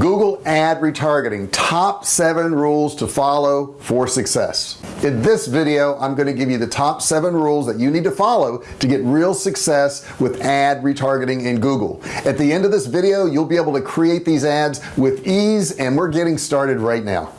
Google ad retargeting top seven rules to follow for success. In this video I'm going to give you the top seven rules that you need to follow to get real success with ad retargeting in Google. At the end of this video you'll be able to create these ads with ease and we're getting started right now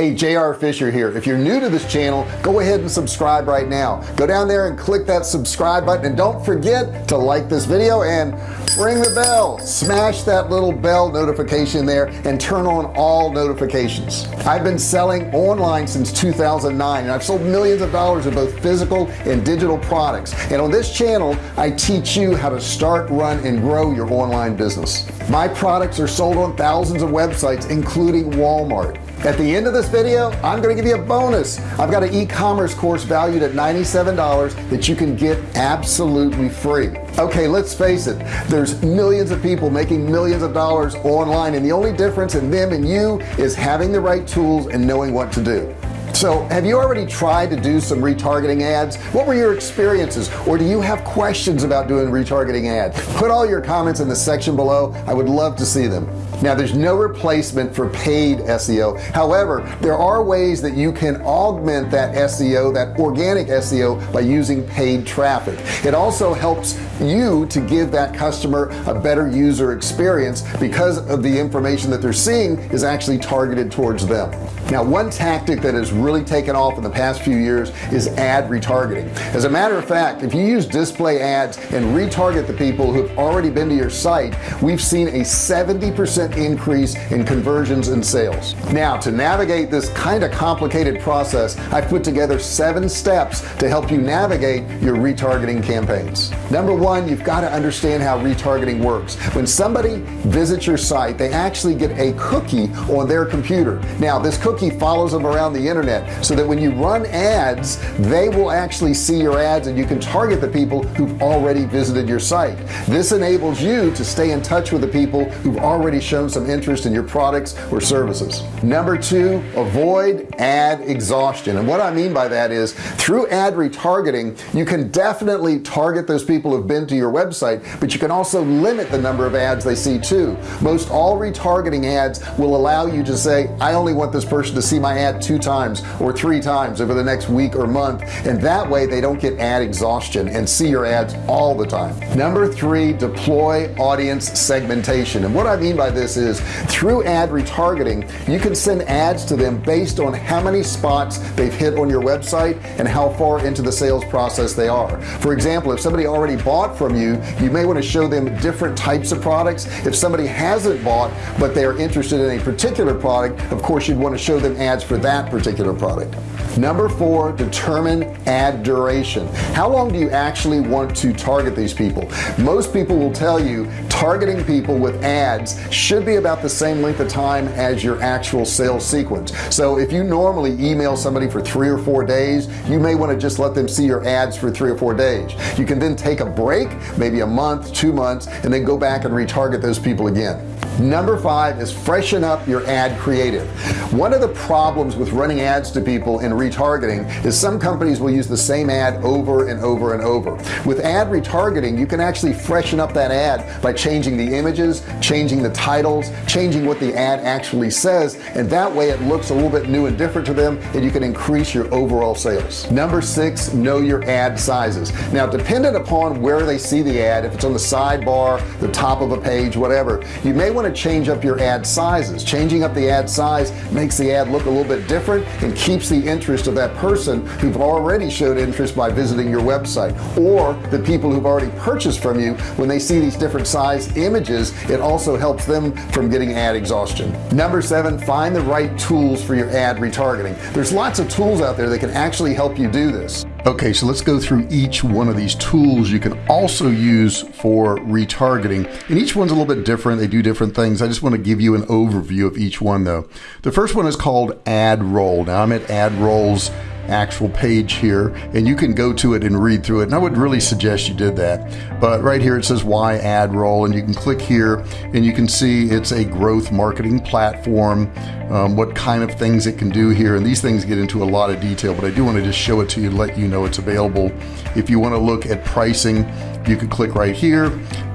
hey JR Fisher here. If you're new to this channel go ahead and subscribe right now. Go down there and click that subscribe button and don't forget to like this video and ring the bell. Smash that little bell notification there and turn on all notifications. I've been selling online since 2009 and I've sold millions of dollars of both physical and digital products. And on this channel I teach you how to start run and grow your online business. My products are sold on thousands of websites including Walmart at the end of this video I'm gonna give you a bonus. I've got an e-commerce course valued at $97 that you can get absolutely free. Okay let's face it. There's millions of people making millions of dollars online and the only difference in them and you is having the right tools and knowing what to do so have you already tried to do some retargeting ads? What were your experiences? Or do you have questions about doing retargeting ads? Put all your comments in the section below. I would love to see them. Now there's no replacement for paid SEO however there are ways that you can augment that SEO that organic SEO by using paid traffic. It also helps you to give that customer a better user experience because of the information that they're seeing is actually targeted towards them. Now one tactic that has really taken off in the past few years is ad retargeting. As a matter of fact if you use display ads and retarget the people who've already been to your site we've seen a 70% increase in conversions and sales. Now to navigate this kind of complicated process I put together seven steps to help you navigate your retargeting campaigns. Number one you've got to understand how retargeting works. When somebody visits your site they actually get a cookie on their computer. Now this cookie follows them around the internet so that when you run ads they will actually see your ads and you can target the people who've already visited your site. This enables you to stay in touch with the people who've already shown shown some interest in your products or services. Number two avoid ad exhaustion. And what I mean by that is through ad retargeting you can definitely target those people who've been to your website but you can also limit the number of ads they see too. Most all retargeting ads will allow you to say I only want this person to see my ad two times or three times over the next week or month and that way they don't get ad exhaustion and see your ads all the time. Number three deploy audience segmentation. And what I mean by this this is through ad retargeting you can send ads to them based on how many spots they've hit on your website and how far into the sales process they are. For example if somebody already bought from you. You may want to show them different types of products. If somebody hasn't bought but they are interested in a particular product of course you'd want to show them ads for that particular product. Number four determine ad duration. How long do you actually want to target these people? Most people will tell you targeting people with ads should be about the same length of time as your actual sales sequence. So if you normally email somebody for three or four days you may want to just let them see your ads for three or four days. You can then take a break maybe a month two months and then go back and retarget those people again. Number five is freshen up your ad creative. One of the problems with running ads to people in retargeting is some companies will use the same ad over and over and over. With ad retargeting you can actually freshen up that ad by changing the images changing the titles changing what the ad actually says and that way it looks a little bit new and different to them and you can increase your overall sales. Number six know your ad sizes. Now dependent upon where they see the ad if it's on the sidebar the top of a page whatever you may want to change up your ad sizes. Changing up the ad size makes the ad look a little bit different and keeps the interest of that person who've already showed interest by visiting your website or the people who've already purchased from you when they see these different images it also helps them from getting ad exhaustion. Number seven find the right tools for your ad retargeting. There's lots of tools out there that can actually help you do this. Okay so let's go through each one of these tools you can also use for retargeting. And each one's a little bit different. They do different things. I just want to give you an overview of each one though. The first one is called AdRoll now I'm at AdRoll's actual page here and you can go to it and read through it. And I would really suggest you did that. But right here it says why AdRoll and you can click here and you can see it's a growth marketing platform um, what kind of things it can do here. And these things get into a lot of detail but I do want to just show it to you let you know it's available. If you want to look at pricing you can click right here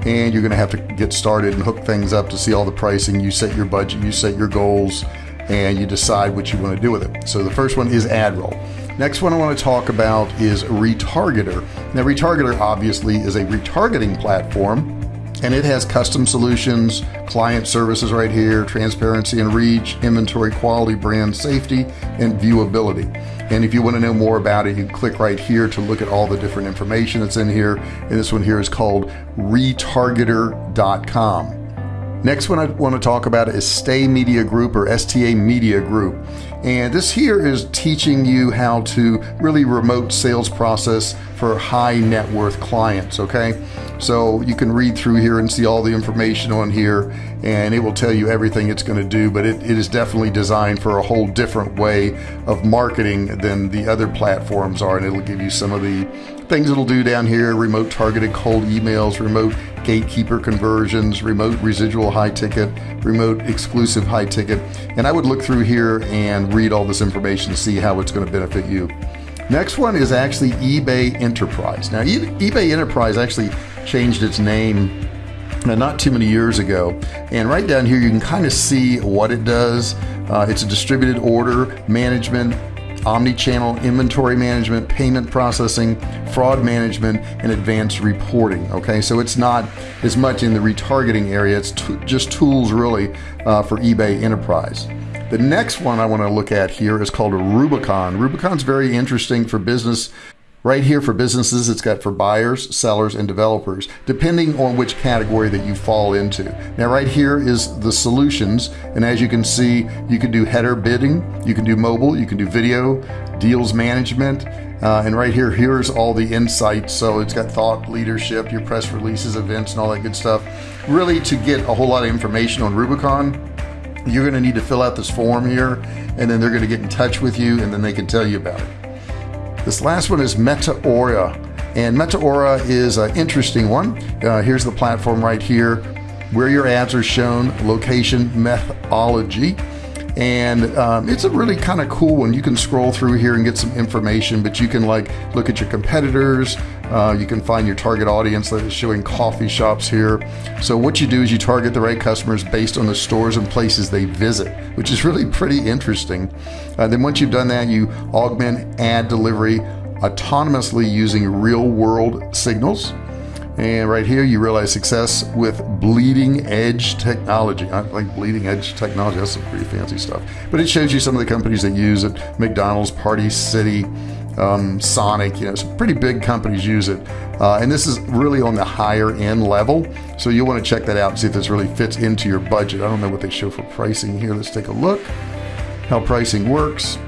and you're gonna have to get started and hook things up to see all the pricing. You set your budget you set your goals and you decide what you want to do with it so the first one is AdRoll Next one I want to talk about is Retargeter. Now Retargeter obviously is a retargeting platform and it has custom solutions, client services right here, transparency and reach, inventory quality, brand safety, and viewability. And if you want to know more about it, you click right here to look at all the different information that's in here. And this one here is called retargeter.com. Next one I want to talk about is Stay Media Group or STA Media Group. And this here is teaching you how to really remote sales process for high net worth clients. Okay. So you can read through here and see all the information on here and it will tell you everything it's going to do. But it, it is definitely designed for a whole different way of marketing than the other platforms are. And it'll give you some of the things it'll do down here remote targeted cold emails, remote gatekeeper conversions, remote residual high ticket, remote exclusive high ticket. And I would look through here and read all this information to see how it's going to benefit you. Next one is actually eBay Enterprise. Now, eBay Enterprise actually changed its name uh, not too many years ago. And right down here, you can kind of see what it does. Uh, it's a distributed order management omni-channel inventory management, payment processing, fraud management, and advanced reporting. Okay, so it's not as much in the retargeting area. It's just tools really uh, for eBay Enterprise. The next one I want to look at here is called Rubicon. Rubicon's very interesting for business Right here for businesses, it's got for buyers, sellers, and developers, depending on which category that you fall into. Now, right here is the solutions. And as you can see, you can do header bidding, you can do mobile, you can do video, deals management. Uh, and right here, here's all the insights. So it's got thought leadership, your press releases, events, and all that good stuff. Really, to get a whole lot of information on Rubicon, you're going to need to fill out this form here, and then they're going to get in touch with you, and then they can tell you about it. This last one is Metaura. And Metaura is an interesting one. Uh, here's the platform right here where your ads are shown, location methodology. And um, it's a really kind of cool one. You can scroll through here and get some information, but you can like look at your competitors. Uh, you can find your target audience that is showing coffee shops here. So what you do is you target the right customers based on the stores and places they visit, which is really pretty interesting. Uh, then once you've done that, you augment ad delivery autonomously using real world signals. And right here, you realize success with bleeding edge technology. I like bleeding edge technology. That's some pretty fancy stuff. But it shows you some of the companies that use it McDonald's, Party City, um, Sonic, you know, some pretty big companies use it. Uh, and this is really on the higher end level. So you'll want to check that out and see if this really fits into your budget. I don't know what they show for pricing here. Let's take a look how pricing works.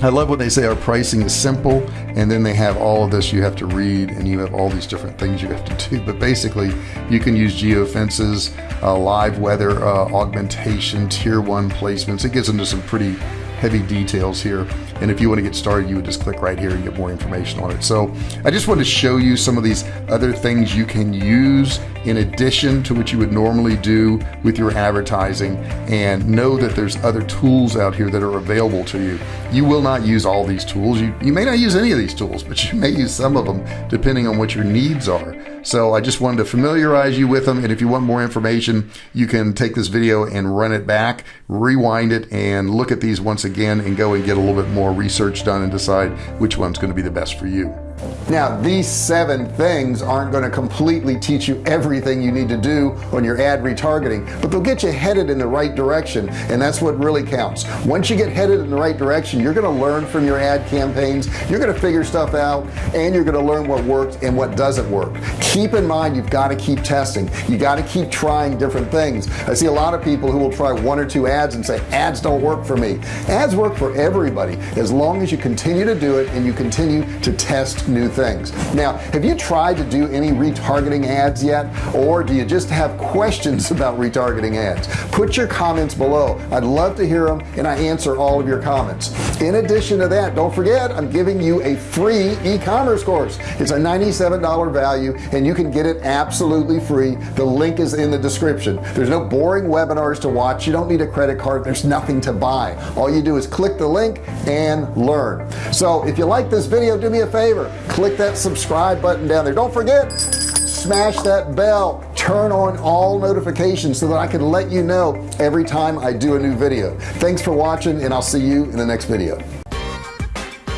I love when they say our pricing is simple and then they have all of this you have to read and you have all these different things you have to do. But basically, you can use geofences, uh, live weather uh, augmentation, tier one placements. It gets into some pretty heavy details here. And if you want to get started, you would just click right here and get more information on it. So I just want to show you some of these other things you can use in addition to what you would normally do with your advertising and know that there's other tools out here that are available to you. You will not use all these tools. You, you may not use any of these tools, but you may use some of them depending on what your needs are. So I just wanted to familiarize you with them. And if you want more information, you can take this video and run it back, rewind it, and look at these once again and go and get a little bit more research done and decide which one's going to be the best for you. Now, these seven things aren't going to completely teach you everything you need to do on your ad retargeting, but they'll get you headed in the right direction. And that's what really counts. Once you get headed in the right direction, you're going to learn from your ad campaigns. You're going to figure stuff out and you're going to learn what works and what doesn't work. Keep in mind, you've got to keep testing. You got to keep trying different things. I see a lot of people who will try one or two ads and say ads don't work for me. Ads work for everybody as long as you continue to do it and you continue to test new things. Now have you tried to do any retargeting ads yet? Or do you just have questions about retargeting ads? Put your comments below. I'd love to hear them and I answer all of your comments. In addition to that don't forget I'm giving you a free e-commerce course. It's a $97 value and you can get it absolutely free. The link is in the description. There's no boring webinars to watch. You don't need a credit card. There's nothing to buy. All you do is click the link and learn. So if you like this video do me a favor click that subscribe button down there don't forget smash that bell turn on all notifications so that I can let you know every time I do a new video thanks for watching and I'll see you in the next video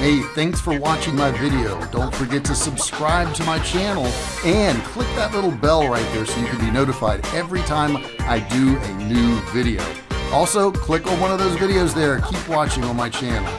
Hey, thanks for watching my video. Don't forget to subscribe to my channel and click that little bell right there so you can be notified every time I do a new video. Also, click on one of those videos there. Keep watching on my channel.